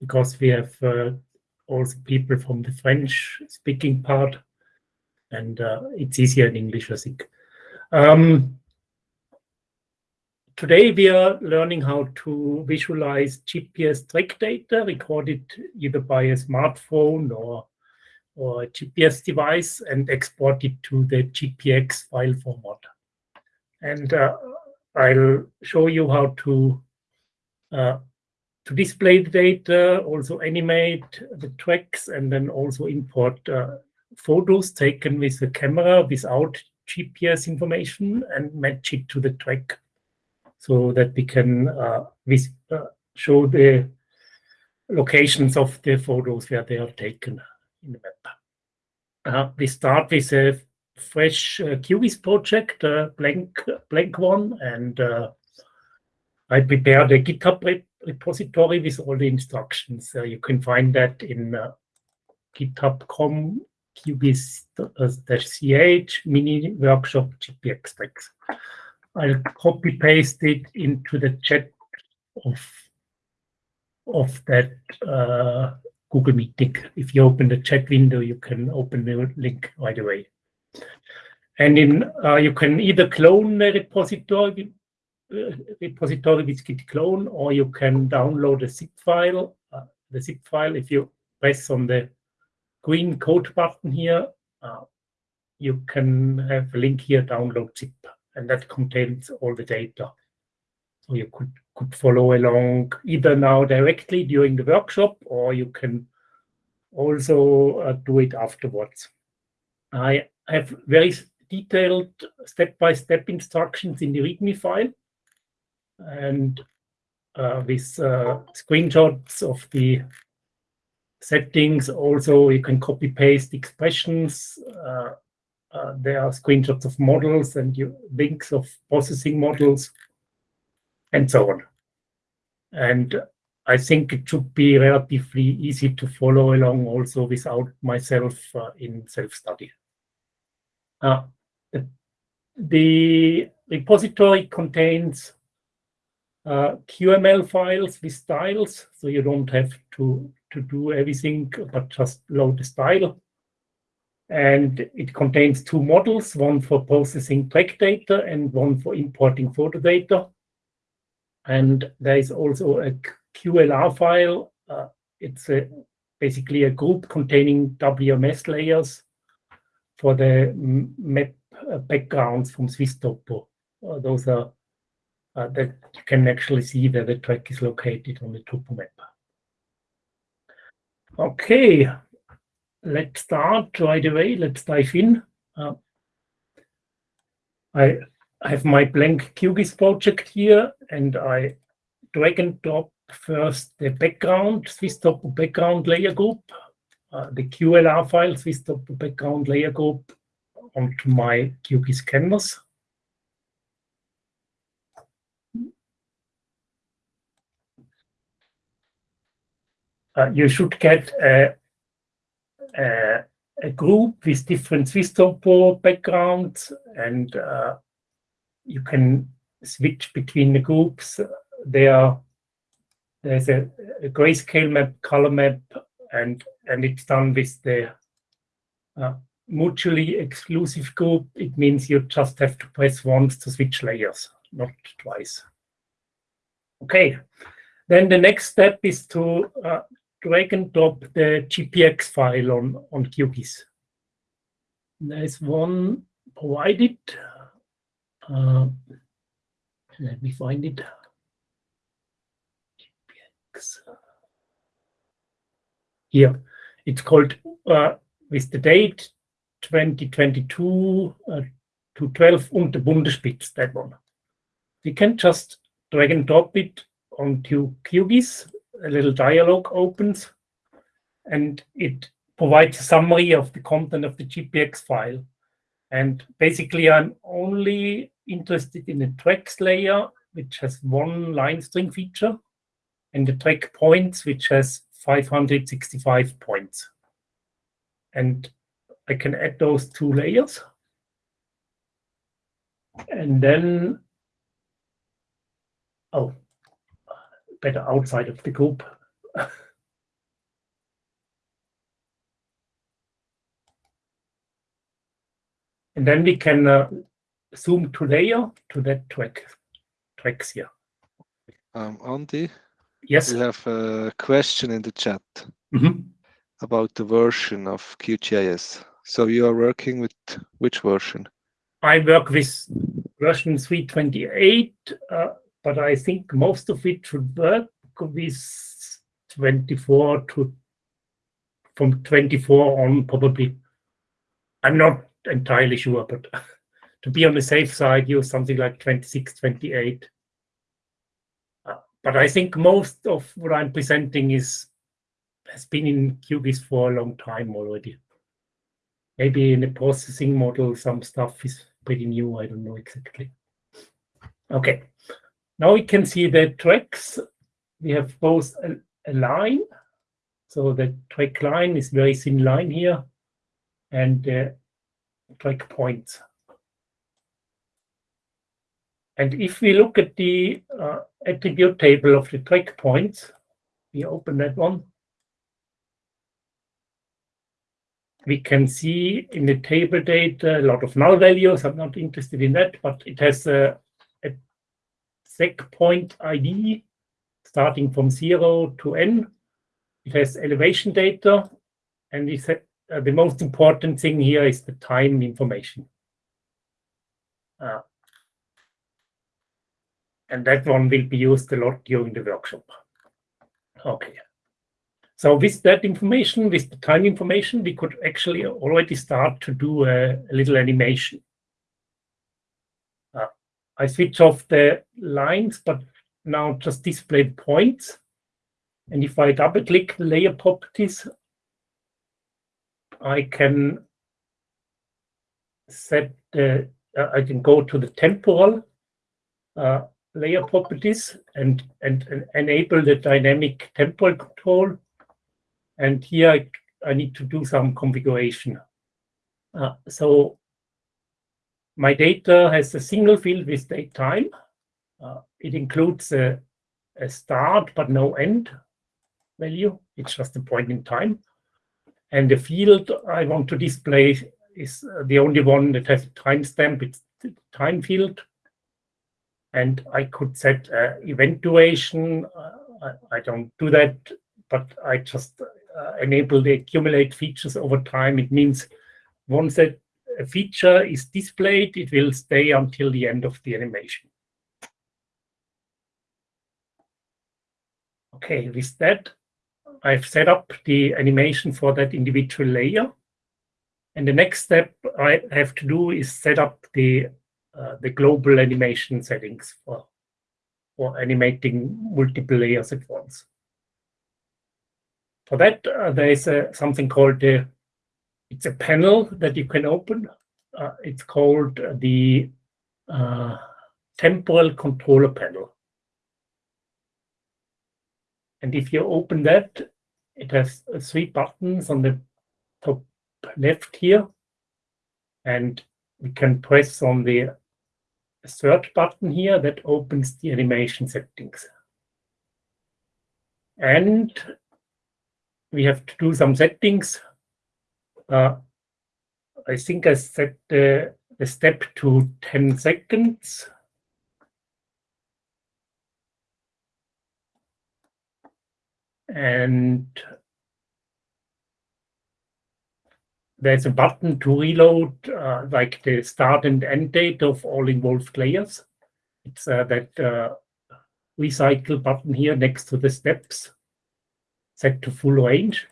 because we have uh, also people from the French speaking part and uh, it's easier in English, I think. Um, today we are learning how to visualize GPS track data recorded either by a smartphone or, or a GPS device and export it to the GPX file format. And uh, I'll show you how to uh, to display the data, also animate the tracks, and then also import uh, photos taken with the camera without GPS information and match it to the track so that we can uh, uh, show the locations of the photos where they are taken in the map. Uh, we start with a fresh uh, QGIS project, a blank, blank one, and uh, I prepared a GitHub repository with all the instructions. Uh, you can find that in uh, github.com qgis-ch mini workshop GPX tracks. I'll copy paste it into the chat of of that uh, Google Meeting. If you open the chat window, you can open the link right away. And in uh, you can either clone the repository repository with git clone, or you can download a zip file. Uh, the zip file, if you press on the green code button here, uh, you can have a link here, download zip, and that contains all the data. So you could, could follow along either now directly during the workshop, or you can also uh, do it afterwards. I have very detailed step-by-step -step instructions in the README file and uh, with uh, screenshots of the settings. Also, you can copy paste expressions. Uh, uh, there are screenshots of models and you, links of processing models and so on. And I think it should be relatively easy to follow along also without myself uh, in self-study. Uh, the, the repository contains uh, QML files with styles, so you don't have to, to do everything, but just load the style. And it contains two models, one for processing track data and one for importing photo data. And there is also a QLR file. Uh, it's a, basically a group containing WMS layers for the map uh, backgrounds from SwissTopo. Uh, those are uh, that you can actually see where the track is located on the topo map. Okay, let's start right away. Let's dive in. Uh, I have my blank QGIS project here, and I drag and drop first the background, Swiss SwissTopo background layer group, uh, the QLR file, Swiss SwissTopo background layer group onto my QGIS canvas. Uh, you should get a, a, a, group with different SwissTopo backgrounds and uh, you can switch between the groups. There, there's a, a grayscale map, color map, and, and it's done with the uh, mutually exclusive group. It means you just have to press once to switch layers, not twice. Okay, then the next step is to uh, drag and drop the GPX file on, on QGIS. There's one provided. Uh, let me find it. GPX. Here, it's called uh, with the date 2022 uh, to 12 und the Bundesspitz, that one. We can just drag and drop it onto QGIS a little dialog opens and it provides a summary of the content of the GPX file. And basically, I'm only interested in the tracks layer, which has one line string feature, and the track points, which has 565 points. And I can add those two layers. And then, oh, better outside of the group. and then we can uh, zoom to layer to that track tracks here. Um, Andy? Yes? We have a question in the chat mm -hmm. about the version of QGIS. So you are working with which version? I work with version 328. Uh, but I think most of it should work with 24 to from 24 on probably. I'm not entirely sure, but to be on the safe side, use something like 26, 28. Uh, but I think most of what I'm presenting is has been in QGIS for a long time already. Maybe in the processing model, some stuff is pretty new. I don't know exactly. Okay, now we can see the tracks. We have both a, a line. So the track line is very thin line here and the track points. And if we look at the uh, attribute table of the track points, we open that one. we can see in the table data a lot of null values. I'm not interested in that, but it has a, a seg point ID starting from zero to n. It has elevation data, and uh, the most important thing here is the time information. Uh, and that one will be used a lot during the workshop. Okay. So with that information, with the time information, we could actually already start to do a, a little animation. I switch off the lines, but now just display points. And if I double click the layer properties, I can set the, uh, I can go to the temporal uh, layer properties and, and, and enable the dynamic temporal control and here I, I need to do some configuration. Uh, so my data has a single field with date time. Uh, it includes a, a, start but no end value. It's just a point in time. And the field I want to display is uh, the only one that has a timestamp. It's the time field. And I could set uh, event duration. Uh, I, I don't do that, but I just uh, enable the accumulate features over time. It means once a, a feature is displayed, it will stay until the end of the animation. Okay, with that, I've set up the animation for that individual layer. And the next step I have to do is set up the uh, the global animation settings for, for animating multiple layers at once. For that, uh, there is a, something called the, it's a panel that you can open. Uh, it's called the uh, temporal controller panel. And if you open that, it has three buttons on the top left here. And we can press on the third button here that opens the animation settings. And we have to do some settings. Uh, I think I set the, step to 10 seconds. And there's a button to reload uh, like the start and end date of all involved layers. It's uh, that uh, recycle button here next to the steps set to full range.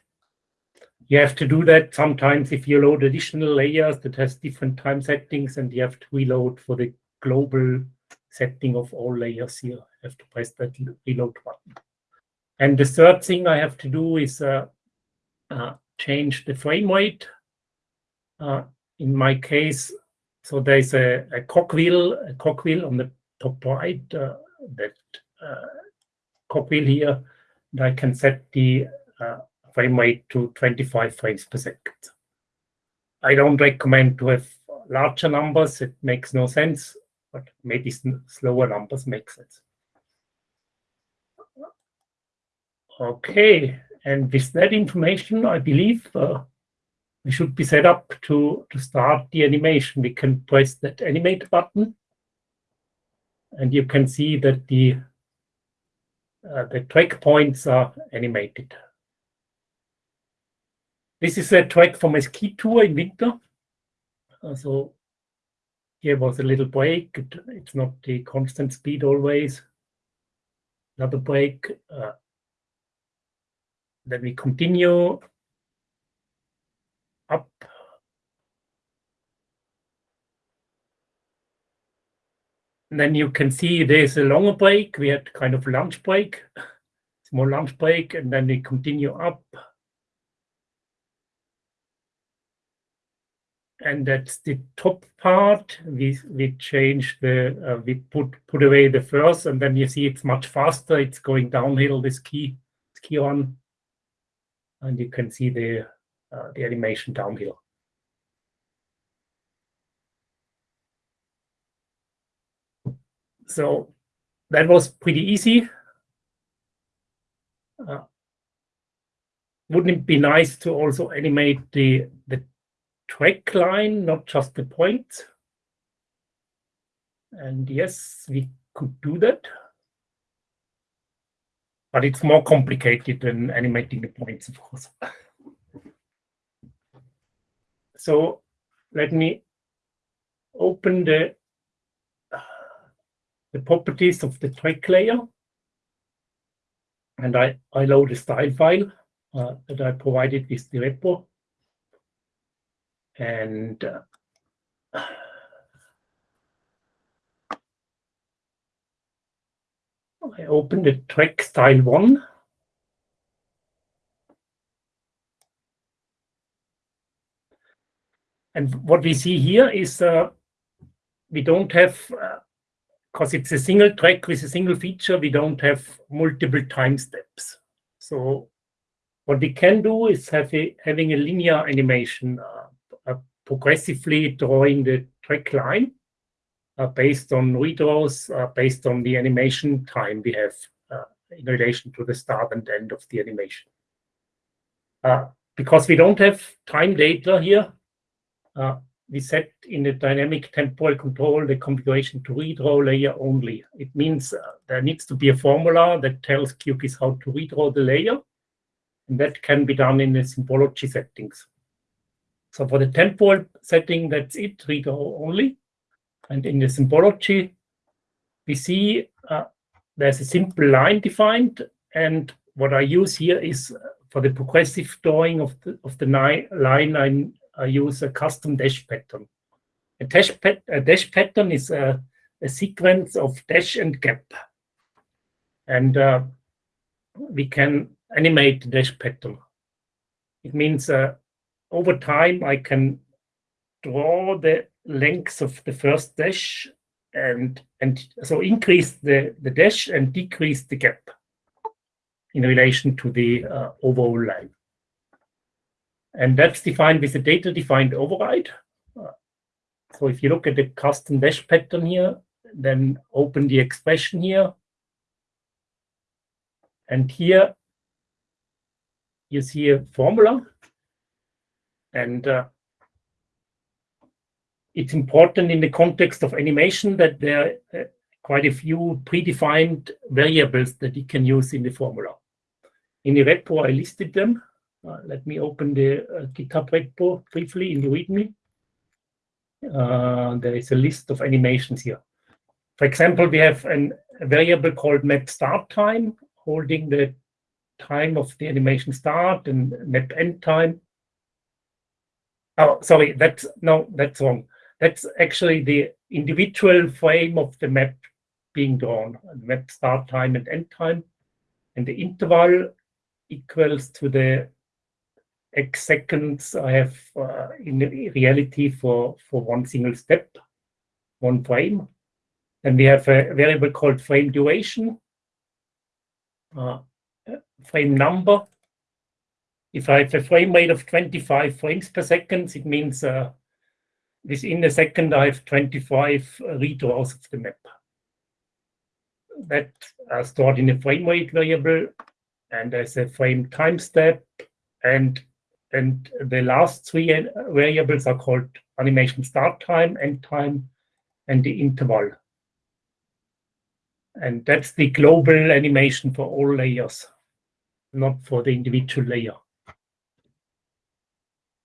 You have to do that sometimes if you load additional layers that has different time settings and you have to reload for the global setting of all layers here. You have to press that reload button. And the third thing I have to do is uh, uh, change the frame rate. Uh, in my case, so there's a, a cogwheel, a cogwheel on the top right, uh, that uh, cogwheel here and I can set the uh, frame rate to 25 frames per second. I don't recommend have larger numbers. It makes no sense, but maybe slower numbers make sense. Okay, and with that information, I believe uh, we should be set up to, to start the animation. We can press that animate button. And you can see that the, uh, the track points are animated. This is a track from a ski tour in winter. So here was a little break. It, it's not the constant speed always. Another break. Uh, then we continue up. And then you can see there's a longer break. We had kind of lunch break, small lunch break, and then we continue up. And that's the top part. We we change the uh, we put put away the first, and then you see it's much faster. It's going downhill. The ski key on, and you can see the uh, the animation downhill. So that was pretty easy. Uh, wouldn't it be nice to also animate the, the track line, not just the points? And yes, we could do that. But it's more complicated than animating the points, of course. So let me open the, the properties of the track layer. And I, I load a style file uh, that I provided with the repo. And uh, I open the track style one. And what we see here is uh, we don't have, because uh, it's a single track with a single feature, we don't have multiple time steps. So what we can do is have a, having a linear animation, uh, progressively drawing the track line uh, based on redraws, uh, based on the animation time we have uh, in relation to the start and end of the animation. because we don't have time data here, uh, we set in the dynamic temporal control the configuration to redraw layer only. It means uh, there needs to be a formula that tells QGIS how to redraw the layer, and that can be done in the symbology settings. So for the temporal setting, that's it, redraw only. And in the symbology, we see uh, there's a simple line defined, and what I use here is uh, for the progressive drawing of the of the line, I'm I use a custom dash pattern. A dash, pat a dash pattern is a, a, sequence of dash and gap. And uh, we can animate the dash pattern. It means uh, over time I can draw the length of the first dash and and so increase the, the dash and decrease the gap in relation to the uh, overall line. And that's defined with a data-defined override. So if you look at the custom dash pattern here, then open the expression here. And here you see a formula. And uh, it's important in the context of animation that there are quite a few predefined variables that you can use in the formula. In the repo, I listed them. Uh, let me open the uh, GitHub repo briefly in the README. Uh, there is a list of animations here. For example, we have an, a variable called map start time, holding the time of the animation start and map end time. Oh, sorry, that's no, that's wrong. That's actually the individual frame of the map being drawn, map start time and end time. And the interval equals to the X seconds I have uh, in reality for, for one single step, one frame. Then we have a variable called frame duration, uh, frame number. If I have a frame rate of 25 frames per second, it means uh, within a second I have 25 redraws of the map. That are stored in a frame rate variable, and as a frame time step, and and the last three variables are called animation start time, end time, and the interval. And that's the global animation for all layers, not for the individual layer.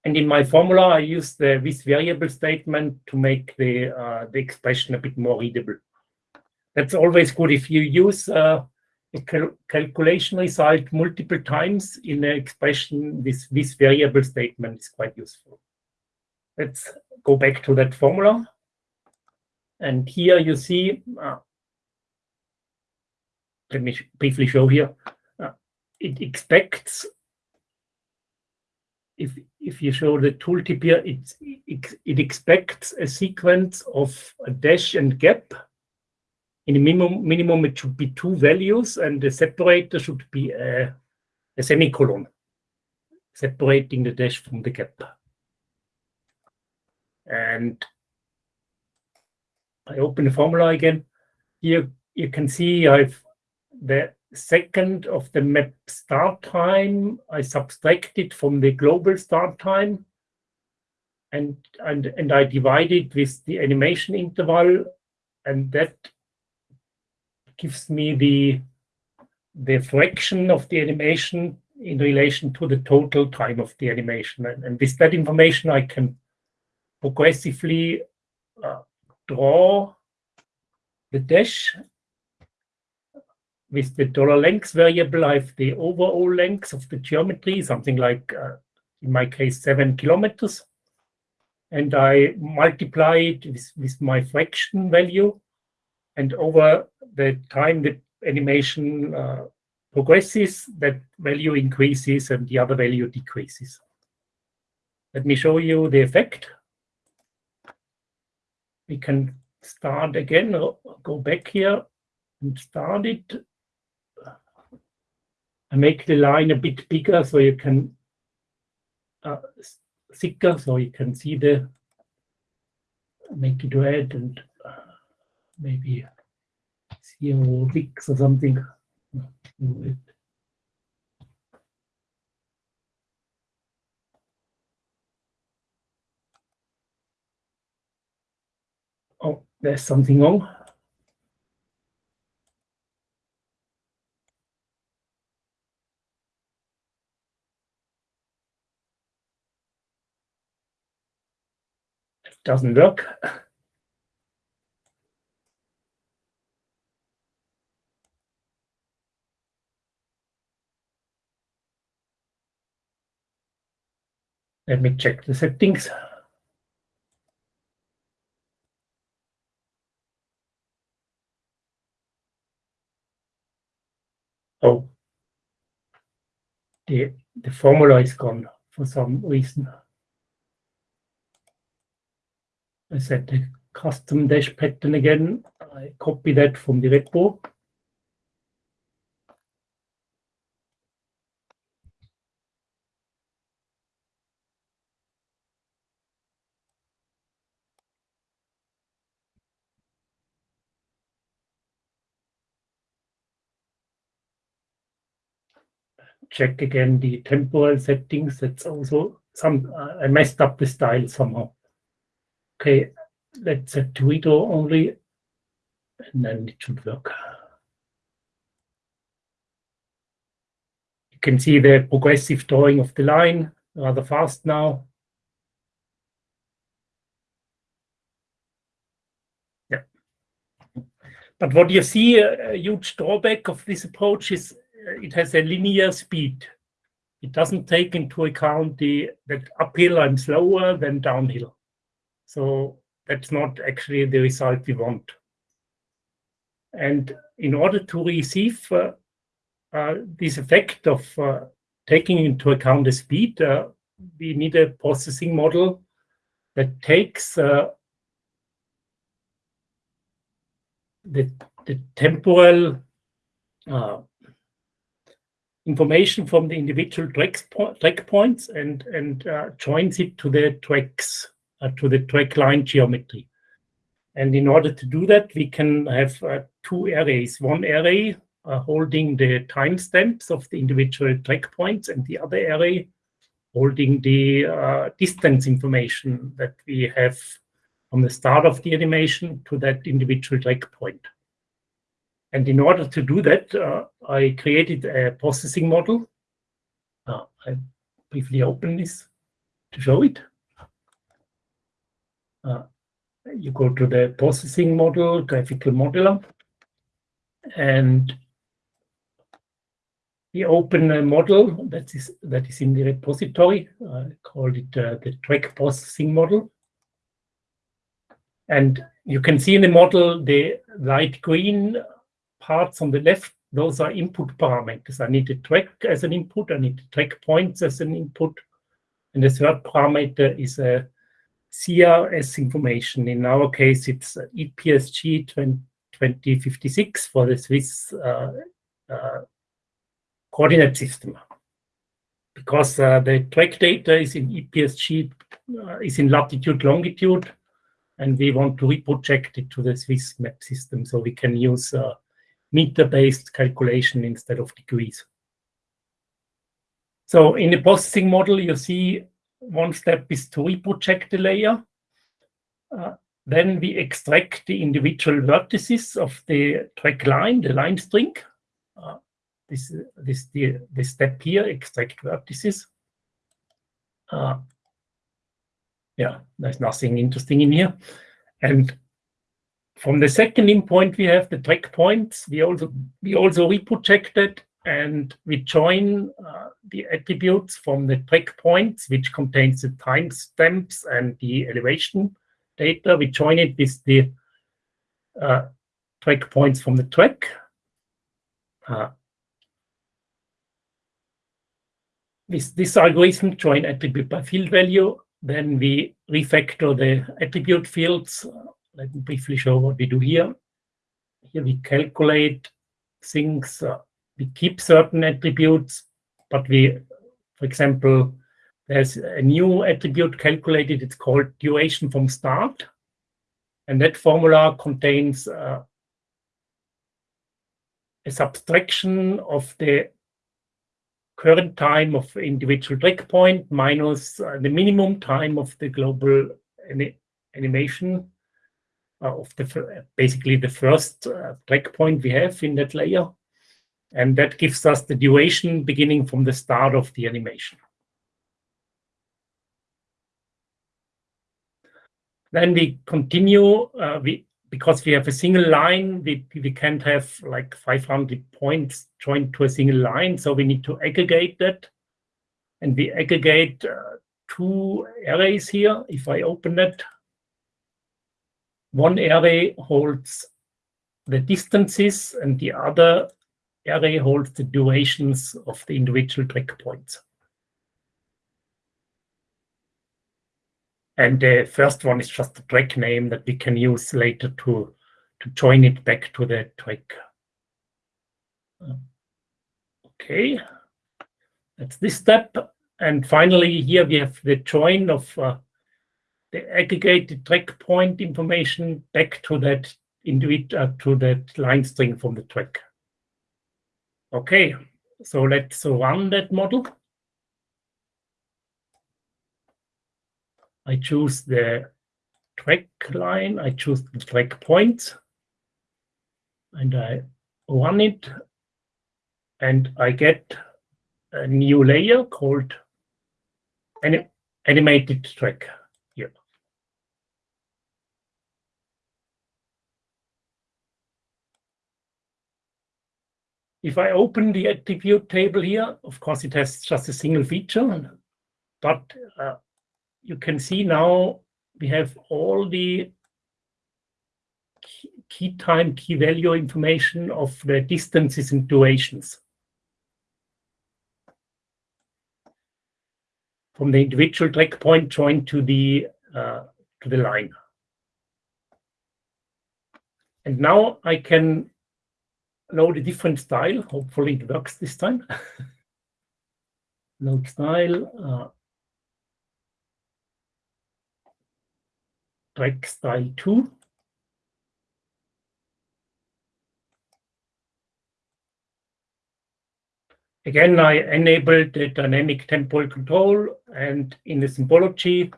And in my formula, I use the with variable statement to make the uh, the expression a bit more readable. That's always good if you use uh, a cal calculation result multiple times in an expression. This this variable statement is quite useful. Let's go back to that formula. And here you see, uh, let me briefly show here, uh, it expects, if, if you show the tooltip here, it, it, it expects a sequence of a dash and gap. In the minimum, minimum, it should be two values, and the separator should be a, a semicolon, separating the dash from the gap. And I open the formula again. Here you can see I've the second of the map start time I subtracted from the global start time and and and I divided with the animation interval and that gives me the the fraction of the animation in relation to the total time of the animation. And, and with that information I can progressively uh, draw the dash with the dollar length variable, I have the overall length of the geometry, something like, uh, in my case, seven kilometers. And I multiply it with, with my fraction value. And over the time the animation uh, progresses, that value increases and the other value decreases. Let me show you the effect. We can start again, go back here and start it. I make the line a bit bigger so you can uh, thicker so you can see the make it red and uh, maybe zero six or something. Oh, there's something wrong. It doesn't work. Let me check the settings. Oh, the, the formula is gone for some reason. I set the custom dash pattern again. I copy that from the repo. check again the temporal settings. That's also some, uh, I messed up the style somehow. Okay, let's set Twiddle only, and then it should work. You can see the progressive drawing of the line rather fast now. Yeah. But what you see, a huge drawback of this approach is uh, it has a linear speed. It doesn't take into account the that uphill I'm slower than downhill. So that's not actually the result we want. And in order to receive uh, uh, this effect of uh, taking into account the speed, uh, we need a processing model that takes uh, the, the temporal uh, information from the individual tracks, track points and, and joins it to the tracks, to the track line geometry. And in order to do that, we can have uh, two arrays. One array uh, holding the timestamps of the individual track points and the other array holding the uh, distance information that we have from the start of the animation to that individual track point. And in order to do that, uh, I created a processing model. Uh, I briefly open this to show it. Uh, you go to the processing model, graphical modeler, and we open a model that is that is in the repository. I called it uh, the track processing model. And you can see in the model the light green parts on the left, those are input parameters. I need the track as an input, I need track points as an input. And the third parameter is a CRS information. In our case, it's EPSG 2056 for the Swiss uh, uh, coordinate system. Because uh, the track data is in EPSG, uh, is in latitude, longitude, and we want to reproject it to the Swiss map system so we can use uh, meter-based calculation instead of degrees. So in the processing model, you see one step is to reproject the layer. Uh, then we extract the individual vertices of the track line, the line string. Uh, this this the, the step here, extract vertices. Uh, yeah, there's nothing interesting in here. And from the second endpoint, we have the track points. We also we also reprojected and we join uh, the attributes from the track points, which contains the timestamps and the elevation data. We join it with the uh, track points from the track. Uh, with this algorithm, join attribute by field value, then we refactor the attribute fields. Let me briefly show what we do here. Here we calculate things, uh, we keep certain attributes, but we, for example, there's a new attribute calculated, it's called duration from start. And that formula contains uh, a subtraction of the current time of individual track point minus uh, the minimum time of the global animation uh, of the basically the first uh, track point we have in that layer. And that gives us the duration beginning from the start of the animation. Then we continue, uh, we because we have a single line, we, we can't have like 500 points joined to a single line. So we need to aggregate that. And we aggregate uh, two arrays here. If I open it, one array holds the distances and the other array holds the durations of the individual track points. And the first one is just the track name that we can use later to, to join it back to the track. Okay, that's this step. And finally, here we have the join of uh, the aggregated track point information back to that individual uh, to that line string from the track. Okay, so let's run that model. I choose the track line, I choose the track points, point, and I run it, and I get a new layer called anim animated track here. If I open the attribute table here, of course, it has just a single feature, but uh, you can see now we have all the key time, key value information of the distances and durations. From the individual track point joined to the uh, to the line. And now I can load a different style. Hopefully it works this time. load style. Uh, track style 2. Again, I enabled the dynamic temporal control And in the symbology,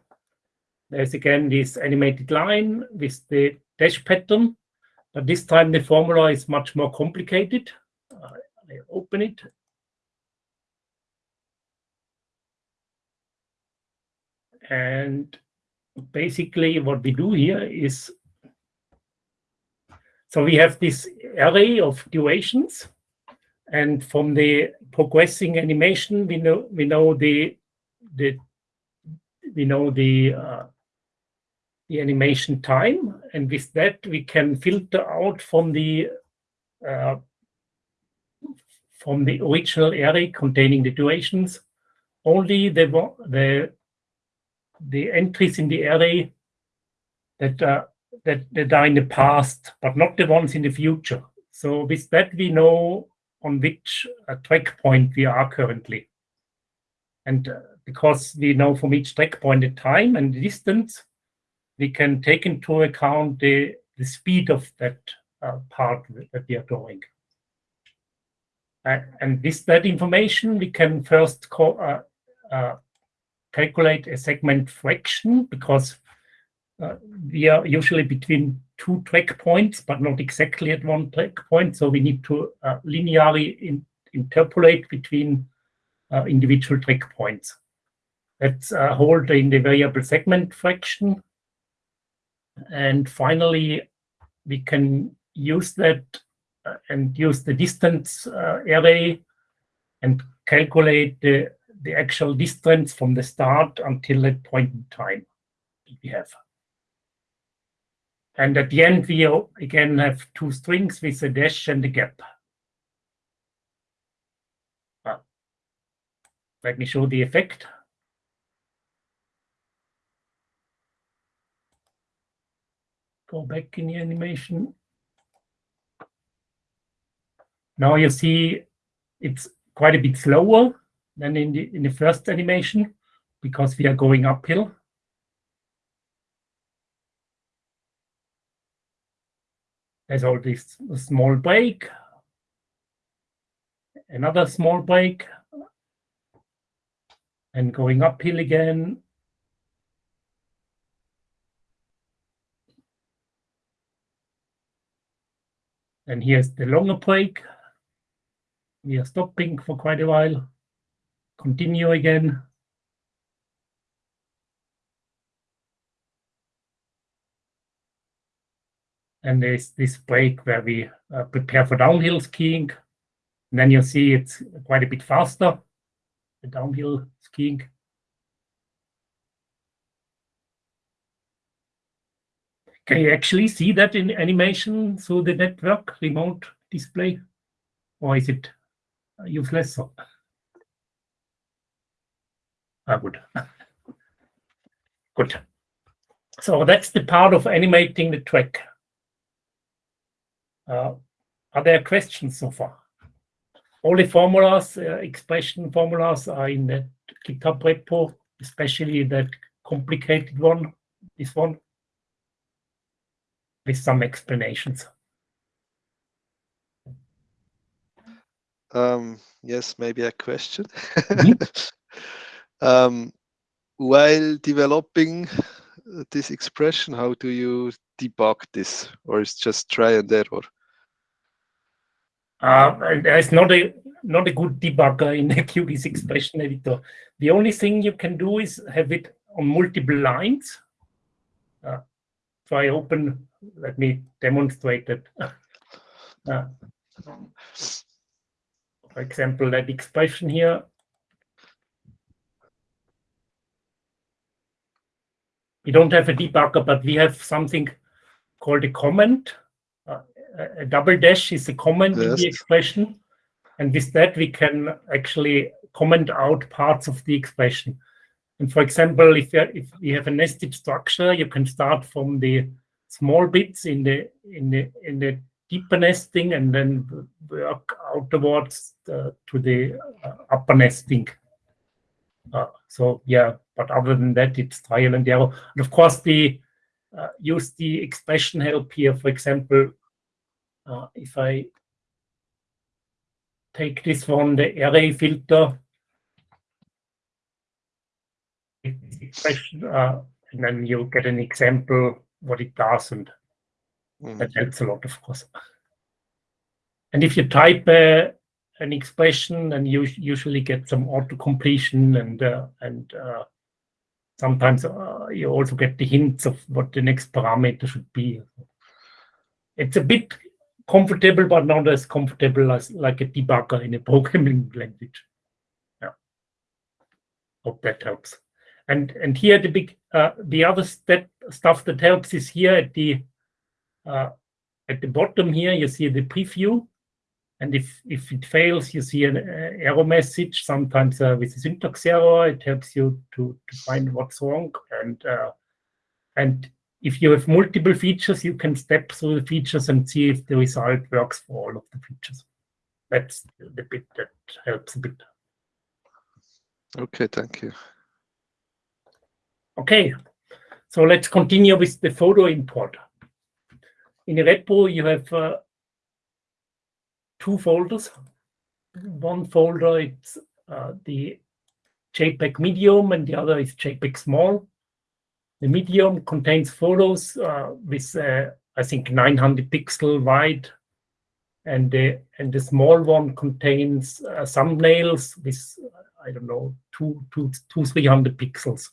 there's again this animated line with the dash pattern, but this time the formula is much more complicated. I open it. And basically what we do here is, so we have this array of durations and from the progressing animation, we know we know the the we know the uh, the animation time, and with that we can filter out from the uh, from the original array containing the durations only the the the entries in the array that uh, that that are in the past, but not the ones in the future. So with that we know on which uh, track point we are currently. And uh, because we know from each track point the time and the distance, we can take into account the, the speed of that uh, part that we are going. Uh, and with that information, we can first uh, uh, calculate a segment fraction because we are usually between two track points, but not exactly at one track point. So we need to uh, linearly in, interpolate between uh, individual track points. Let's uh, hold in the variable segment fraction. And finally, we can use that uh, and use the distance uh, array and calculate the, the actual distance from the start until that point in time we have. And at the end, we again have two strings with a dash and a gap. Uh, let me show the effect. Go back in the animation. Now you see it's quite a bit slower than in the in the first animation because we are going uphill. There's all this small break, another small break, and going uphill again. And here's the longer break. We are stopping for quite a while. Continue again. and there's this break where we uh, prepare for downhill skiing. And then you see it's quite a bit faster, the downhill skiing. Can you actually see that in animation through the network remote display? Or is it useless? I would. Good. So that's the part of animating the track. Uh, are there questions so far? All the formulas, uh, expression formulas are in the GitHub repo, especially that complicated one, this one, with some explanations. Um, yes, maybe a question. Mm -hmm. um, while developing this expression, how do you debug this, or is just try and error? Uh, there's not a not a good debugger in the QGIS expression editor. The only thing you can do is have it on multiple lines. Uh, so I open, let me demonstrate it. Uh, for example, that expression here. We don't have a debugger, but we have something called a comment a double dash is a comment yes. in the expression. And with that, we can actually comment out parts of the expression. And for example, if, if we have a nested structure, you can start from the small bits in the in the in the deeper nesting and then work outwards uh, to the uh, upper nesting. Uh, so yeah, but other than that, it's trial and error. And of course, the uh, use the expression help here. For example, if I take this one, the array filter, expression, uh, and then you get an example what it does, and Mhm. that helps a lot, of course. And if you type uh, an expression, and you usually get some auto completion, and uh, and uh, sometimes uh, you also get the hints of what the next parameter should be. It's a bit comfortable, but not as comfortable as like a debugger in a programming language. Yeah. Hope that helps. And and here the big uh, the other step stuff that helps is here at the uh, at the bottom here you see the preview, and if if it fails you see an uh, error message. Sometimes uh, with a syntax error, it helps you to to find what's wrong. And uh, and if you have multiple features, you can step through the features and see if the result works for all of the features. That's the bit that helps a bit. Okay, thank you. Okay, so let's continue with the photo import. In a repo, you have uh, two folders. One folder it's uh, the JPEG medium, and the other is JPEG small. The medium contains photos uh, with, uh, I think, 900 pixel wide, and the and the small one contains uh, thumbnails with, I don't know, two two two three hundred pixels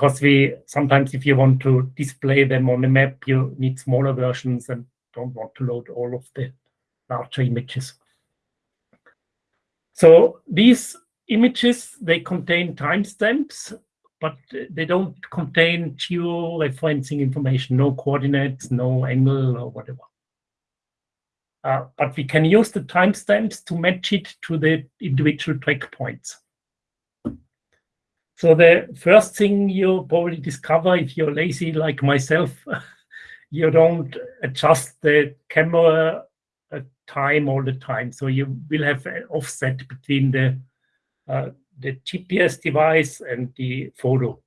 because we sometimes if you want to display them on a map you need smaller versions and don't want to load all of the larger images. So these images they contain timestamps but they don't contain geo-referencing information no coordinates no angle or whatever. Uh, but we can use the timestamps to match it to the individual track points so the first thing you probably discover if you're lazy like myself, you don't adjust the camera time all the time. So you will have an offset between the uh, the GPS device and the photo.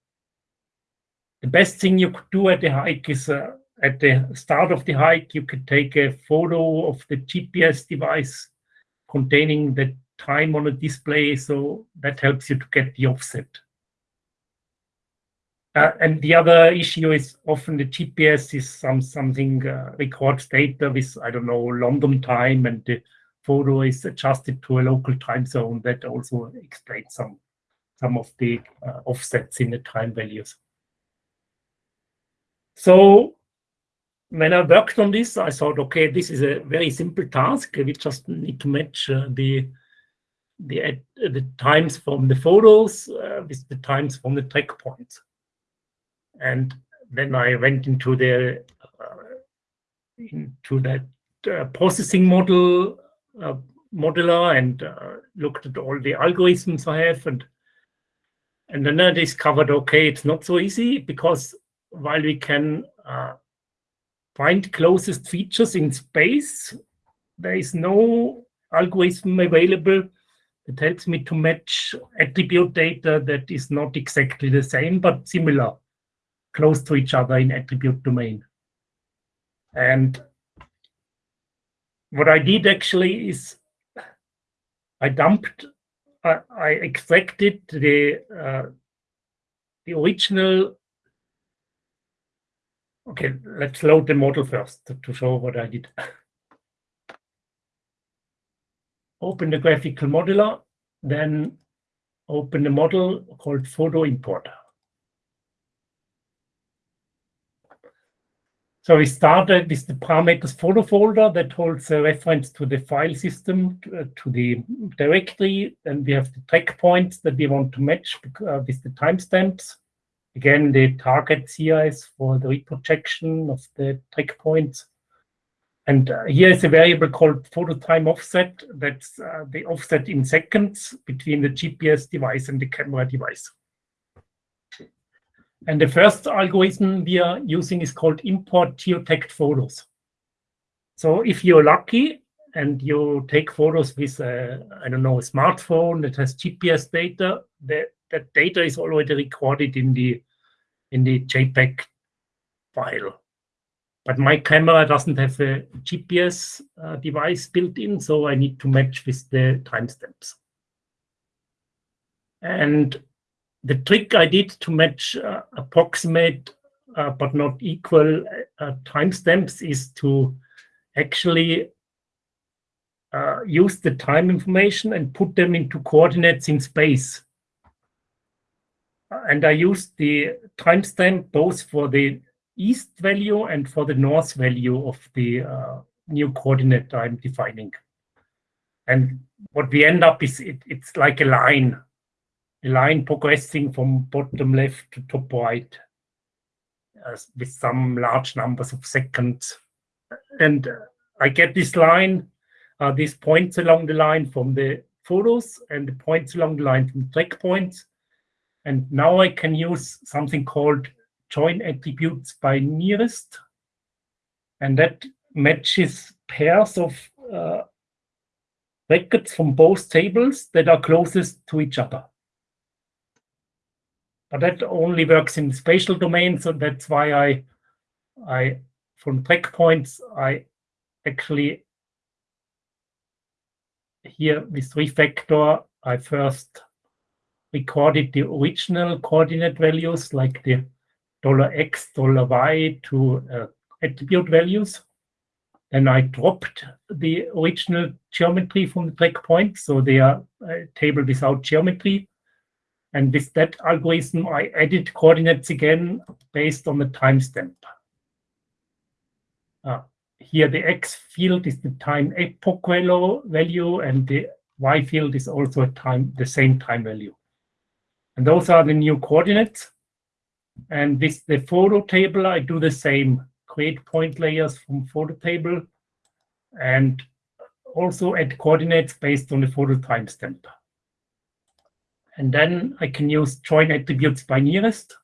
The best thing you could do at the hike is uh, at the start of the hike, you could take a photo of the GPS device containing the time on a display. So that helps you to get the offset. Uh, and the other issue is often the GPS is some something uh, records data with I don't know London time, and the photo is adjusted to a local time zone. That also explains some some of the uh, offsets in the time values. So when I worked on this, I thought, okay, this is a very simple task. We just need to match uh, the the the times from the photos uh, with the times from the track points. And then I went into the uh, into that uh, processing model uh, modeler and looked at all the algorithms I have and and then I discovered okay it's not so easy because while we can uh, find closest features in space there is no algorithm available that helps me to match attribute data that is not exactly the same but similar close to each other in attribute domain. And what I did actually is I dumped, I, I extracted the uh, the original. Okay, let's load the model first to, to show what I did. open the graphical modeler, then open the model called photo importer. So we started with the parameters photo folder that holds a reference to the file system, to, uh, to the directory. And we have the track points that we want to match uh, with the timestamps. Again, the targets here is for the reprojection of the track points. And uh, here is a variable called photo time offset. That's uh, the offset in seconds between the GPS device and the camera device. And the first algorithm we are using is called import geotagged photos. So if you're lucky and you take photos with, a, I don't know, a smartphone that has GPS data, that, that data is already recorded in the, in the JPEG file. But my camera doesn't have a GPS uh, device built in, so I need to match with the timestamps. And the trick I did to match uh, approximate uh, but not equal uh, timestamps is to actually uh, use the time information and put them into coordinates in space. And I used the timestamp both for the east value and for the north value of the uh, new coordinate I'm defining. And what we end up is it, it's like a line, a line progressing from bottom left to top right uh, with some large numbers of seconds. And uh, I get this line, uh, these points along the line from the photos and the points along the line from track points. And now I can use something called join attributes by nearest. And that matches pairs of uh, records from both tables that are closest to each other. But that only works in spatial domain, so that's why I, I from track points, I actually here with refactor, I first recorded the original coordinate values like the dollar $x, dollar $y to uh, attribute values. And I dropped the original geometry from the track point, so they are a table without geometry. And with that algorithm, I added coordinates again based on the timestamp. Uh, here, the x field is the time epoch value, and the y field is also a time the same time value. And those are the new coordinates. And with the photo table, I do the same create point layers from photo table, and also add coordinates based on the photo timestamp. And then I can use join attributes by nearest.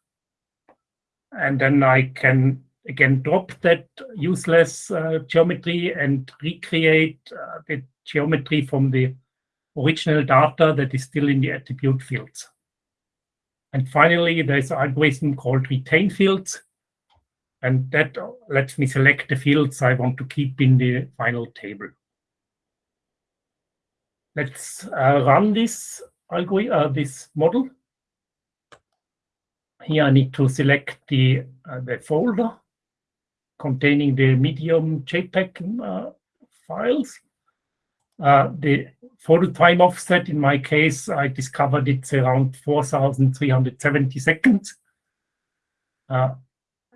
And then I can, again, drop that useless uh, geometry and recreate uh, the geometry from the original data that is still in the attribute fields. And finally, there's an algorithm called retain fields, and that lets me select the fields I want to keep in the final table. Let's uh, run this algorithm, uh, this model. Here I need to select the, uh, the folder containing the medium JPEG uh, files. Uh, the photo time offset, in my case, I discovered it's around 4,370 seconds. Uh,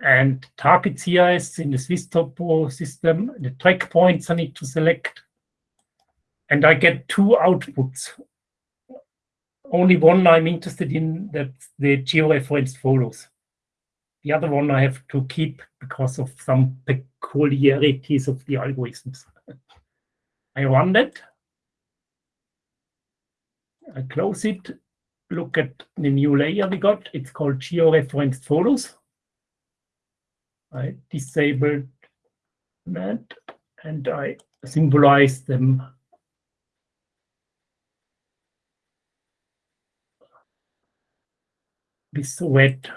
and target CRS in the Swiss Topo system, the track points I need to select. And I get two outputs. Only one I'm interested in, that's the georeferenced photos. The other one I have to keep because of some peculiarities of the algorithms. I run that. I close it, look at the new layer we got. It's called georeferenced photos. I disabled that and I symbolize them with red.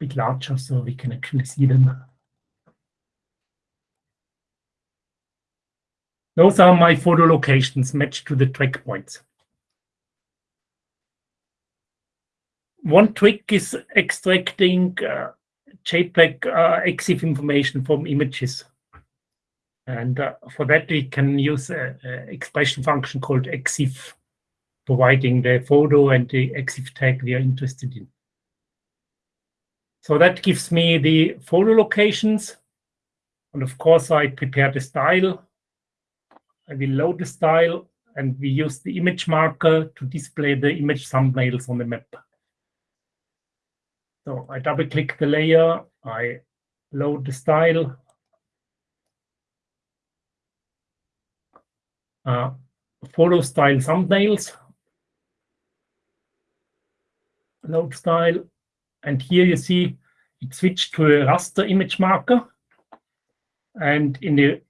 Bit larger so we can actually see them. Those are my photo locations matched to the track points. One trick is extracting uh, JPEG uh, EXIF information from images. And uh, for that, we can use an expression function called EXIF, providing the photo and the EXIF tag we are interested in. So that gives me the photo locations. And of course, I prepare the style I will load the style and we use the image marker to display the image thumbnails on the map. So I double click the layer, I load the style. Uh, photo style thumbnails. Load style. And here you see it switched to a raster image marker. And in the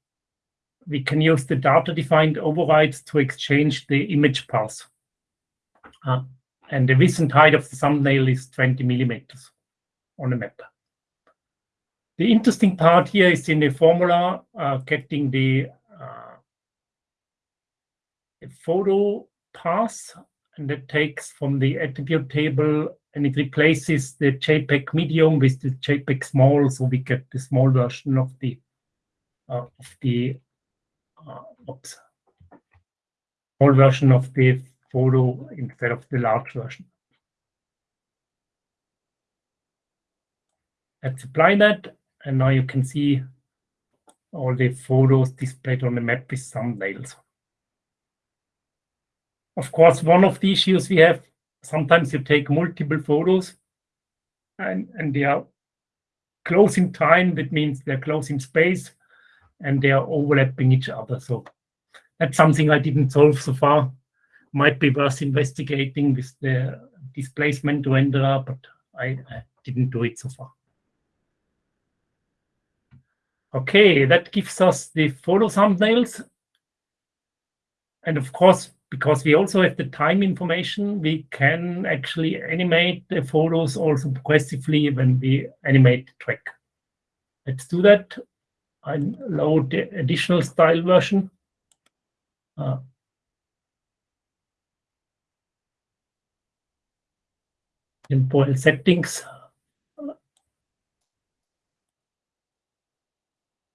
we can use the data-defined overrides to exchange the image path. Uh, and the width and height of the thumbnail is 20 millimeters on the map. The interesting part here is in the formula, uh, getting the, the photo path, and that takes from the attribute table, and it replaces the JPEG medium with the JPEG small, so we get the small version of the uh, of the uh, oops, small version of the photo instead of the large version. Let's apply that, and now you can see all the photos displayed on the map with thumbnails. Of course, one of the issues we have, sometimes you take multiple photos and, and they are close in time. That means they're close in space and they are overlapping each other. So that's something I didn't solve so far. Might be worth investigating with the displacement renderer, but I, I didn't do it so far. Okay, that gives us the photo thumbnails. And of course, because we also have the time information, we can actually animate the photos also progressively when we animate the track. Let's do that. I load the additional style version. Uh, temporal settings.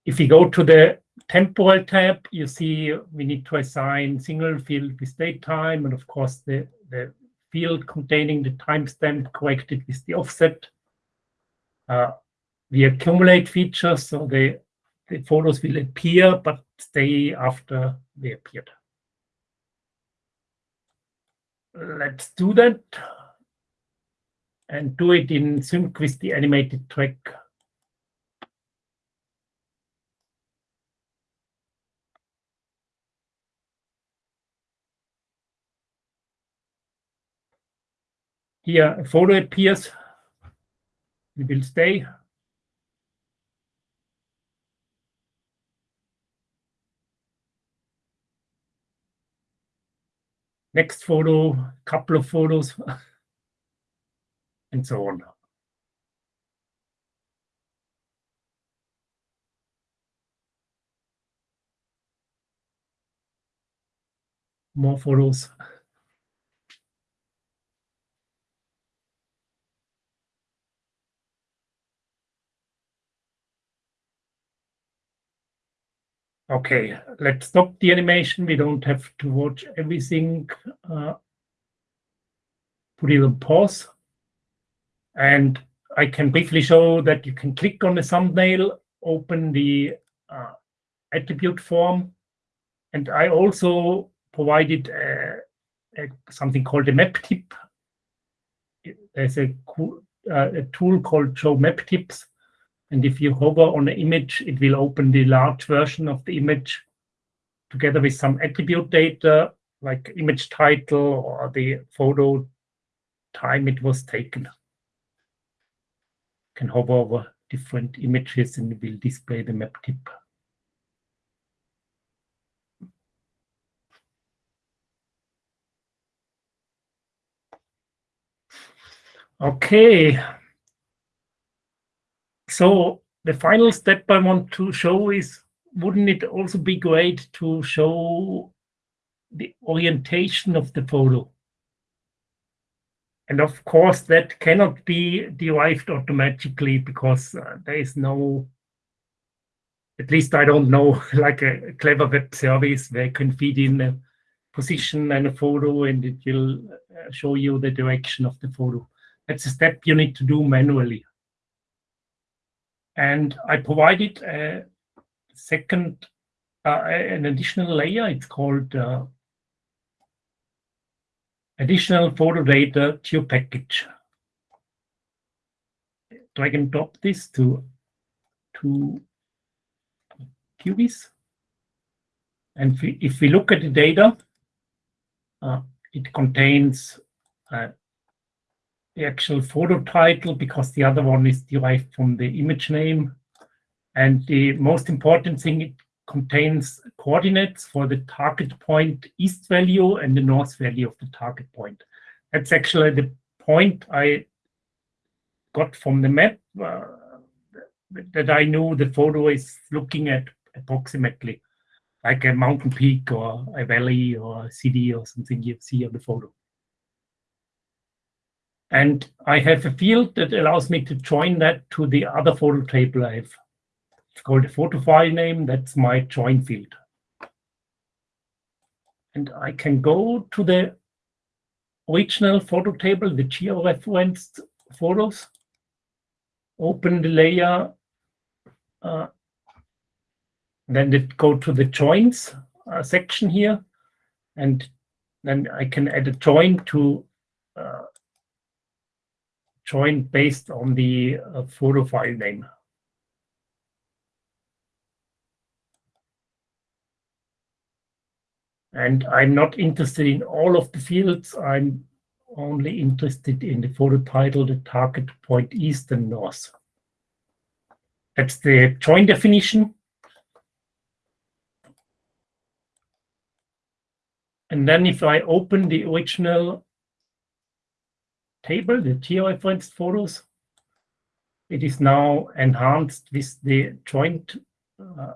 If we go to the temporal tab, you see we need to assign single field with date time, and of course the, the field containing the timestamp corrected with the offset. Uh, we accumulate features, so the, the photos will appear, but stay after they appeared. Let's do that and do it in sync with the animated track Here, a photo appears. It will stay. Next photo, couple of photos, and so on. More photos. Okay, let's stop the animation. We don't have to watch everything. Uh, put it on pause. And I can briefly show that you can click on the thumbnail, open the uh, attribute form. And I also provided a, a, something called a map tip. There's a, uh, a tool called show map tips and if you hover on the image, it will open the large version of the image together with some attribute data like image title or the photo time it was taken. You can hover over different images and it will display the map tip. Okay, so the final step I want to show is, wouldn't it also be great to show the orientation of the photo? And of course, that cannot be derived automatically because uh, there is no, at least I don't know, like a, clever web service where you can feed in a position and a photo and it will uh, show you the direction of the photo. That's a step you need to do manually. And I provided a second, uh, an additional layer. It's called uh, additional photo data tube package. Drag and drop this to, to QGIS. And if we, if we look at the data, uh, it contains uh, the actual photo title because the other one is derived from the image name. And the most important thing, it contains coordinates for the target point east value and the north value of the target point. That's actually the point I got from the map. Uh, that I know the photo is looking at approximately, like a mountain peak or a valley or a city or something you see on the photo. And I have a field that allows me to join that to the other photo table I have. It's called a photo file name. That's my join field. And I can go to the original photo table, the georeferenced photos, open the layer, uh, then it go to the joins uh, section here, and then I can add a join to uh, join based on the uh, photo file name. And I'm not interested in all of the fields. I'm only interested in the photo title, the target point east and north. That's the join definition. And then if I open the original table, the georeferenced photos, it is now enhanced with the joint uh,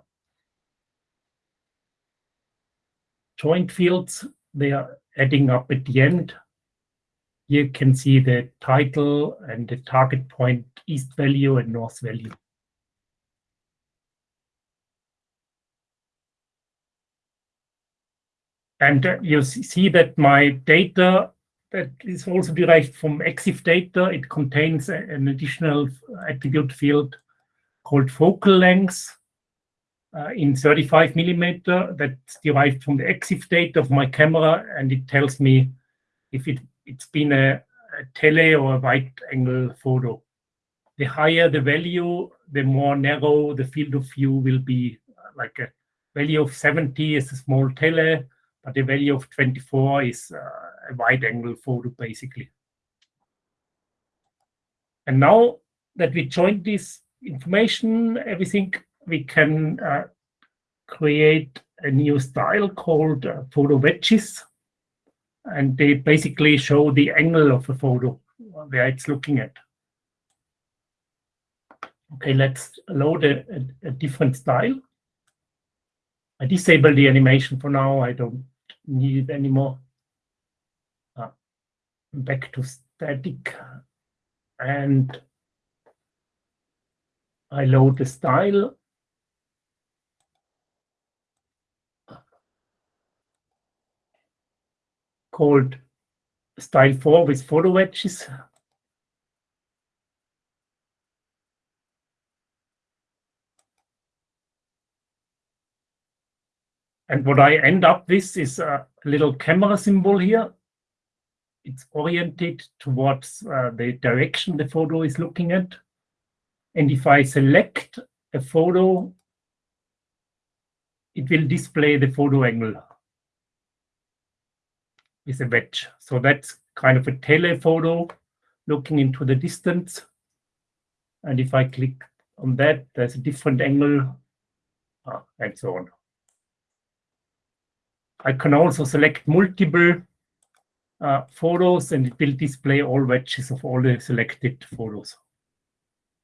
joint fields. They are adding up at the end. You can see the title and the target point east value and north value. And uh, you see that my data that is also derived from EXIF data. It contains an additional attribute field called focal length uh, in 35 millimeter that's derived from the EXIF data of my camera, and it tells me if it, it's been a, a tele or a wide angle photo. The higher the value, the more narrow the field of view will be. Like a value of 70 is a small tele, but the value of 24 is uh, wide angle photo basically. And now that we joined this information, everything, we can uh, create a new style called uh, photo wedges. And they basically show the angle of a photo where it's looking at. Okay, let's load a, a, a different style. I disable the animation for now. I don't need it anymore. Back to static. And I load the style. called style 4 with photo wedges. And what I end up with is a little camera symbol here. It's oriented towards uh, the direction the photo is looking at. And if I select a photo, it will display the photo angle with a wedge. So that's kind of a telephoto looking into the distance. And if I click on that, there's a different angle uh, and so on. I can also select multiple uh, photos and it will display all wedges of all the selected photos.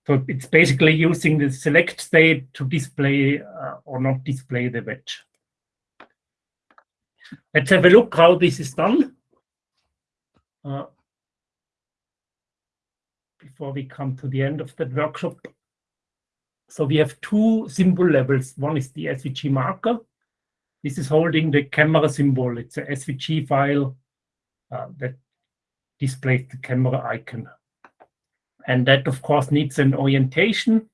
So it's basically using the select state to display uh, or not display the wedge. Let's have a look how this is done. Uh, before we come to the end of that workshop. So we have two symbol levels. One is the SVG marker, this is holding the camera symbol. It's a SVG file uh, that displays the camera icon. And that, of course, needs an orientation.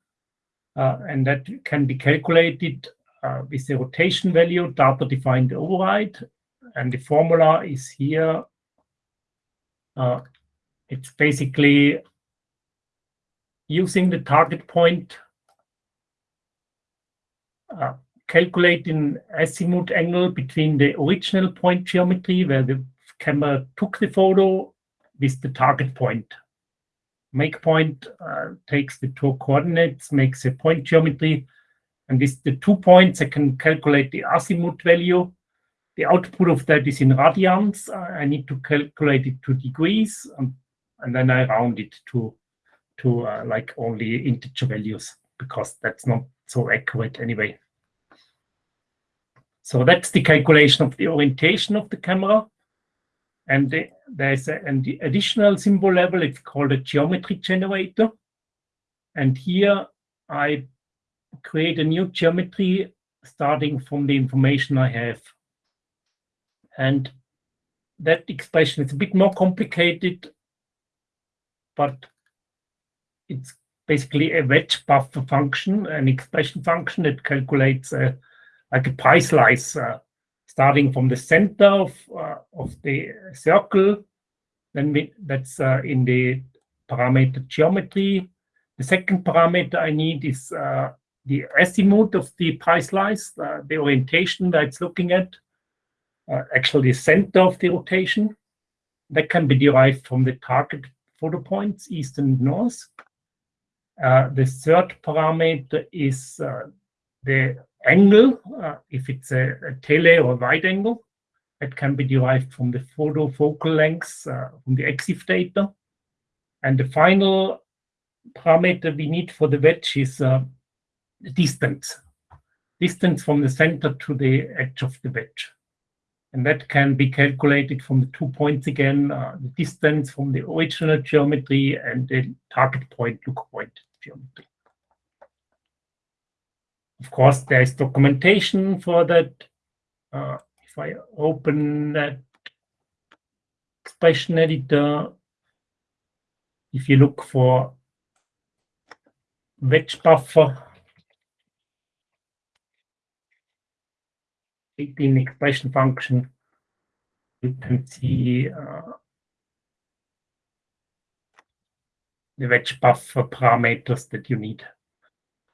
Uh, and that can be calculated uh, with the rotation value, data-defined override. And the formula is here. Uh, it's basically using the target point uh, calculating azimuth angle between the original point geometry where the camera took the photo with the target point. Make point uh, takes the two coordinates, makes a point geometry, and with the two points I can calculate the azimuth value. The output of that is in radians. I need to calculate it to degrees, and, and then I round it to to uh, like only integer values. because that's not so accurate anyway. So that's the calculation of the orientation of the camera. And the, there's a, an additional symbol level, it's called a geometry generator. And here I create a new geometry starting from the information I have. And that expression is a bit more complicated, but it's basically a wedge buffer function, an expression function that calculates a, like a pie slice, uh, starting from the center of, uh, of the circle. Then we, that's uh, in the parameter geometry. The second parameter I need is uh, the azimuth of the pie slice, uh, the orientation that it's looking at, uh, actually the center of the rotation. That can be derived from the target photo points, east and north. Uh, the third parameter is the angle, uh, if it's a, a, tele or wide angle. That can be derived from the photo focal length uh, from the EXIF data. And the final parameter we need for the wedge is uh, distance, distance from the center to the edge of the wedge. And that can be calculated from the two points again, uh, the distance from the original geometry and the target point, look point geometry. Of course, there is documentation for that. Uh, if I open that expression editor, if you look for wedge buffer, 18 expression function, you can see uh, the wedge buffer parameters that you need.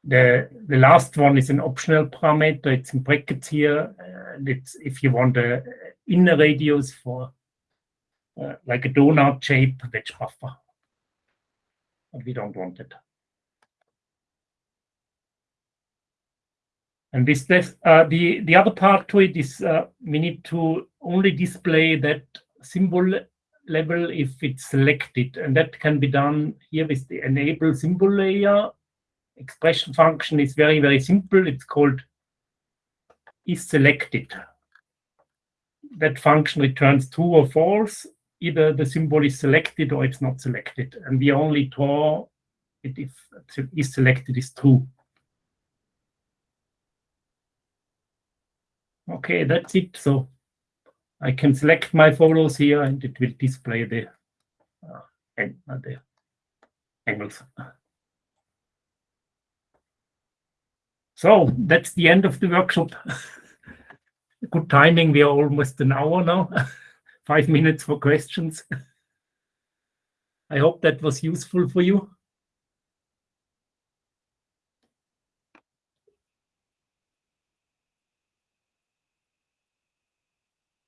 The, the last one is an optional parameter. It's in brackets here. And it's if you want the inner radius for uh, like a donut shape wedge buffer. But we don't want it. And this, this uh, the, the other part to it is uh, we need to only display that symbol level if it's selected. And that can be done here with the enable symbol layer. Expression function is very, very simple. It's called is selected. That function returns true or false. Either the symbol is selected or it's not selected. And we only draw it if is selected is true. Okay, that's it. So I can select my photos here and it will display the, uh, uh, the angles. So that's the end of the workshop. Good timing. We are almost an hour now. Five minutes for questions. I hope that was useful for you.